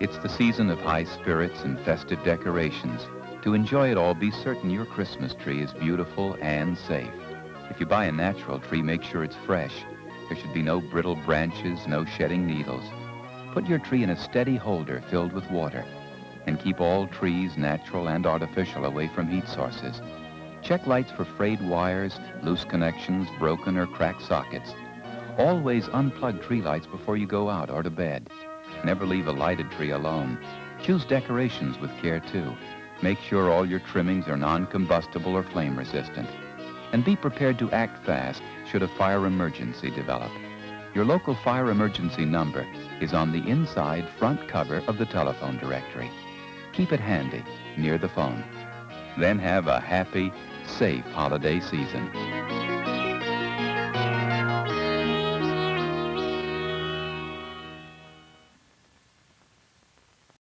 It's the season of high spirits and festive decorations. To enjoy it all, be certain your Christmas tree is beautiful and safe. If you buy a natural tree, make sure it's fresh. There should be no brittle branches, no shedding needles. Put your tree in a steady holder filled with water. And keep all trees, natural and artificial, away from heat sources. Check lights for frayed wires, loose connections, broken or cracked sockets. Always unplug tree lights before you go out or to bed. Never leave a lighted tree alone. Choose decorations with care, too. Make sure all your trimmings are non-combustible or flame resistant. And be prepared to act fast should a fire emergency develop. Your local fire emergency number is on the inside front cover of the telephone directory. Keep it handy, near the phone. Then have a happy, safe holiday season.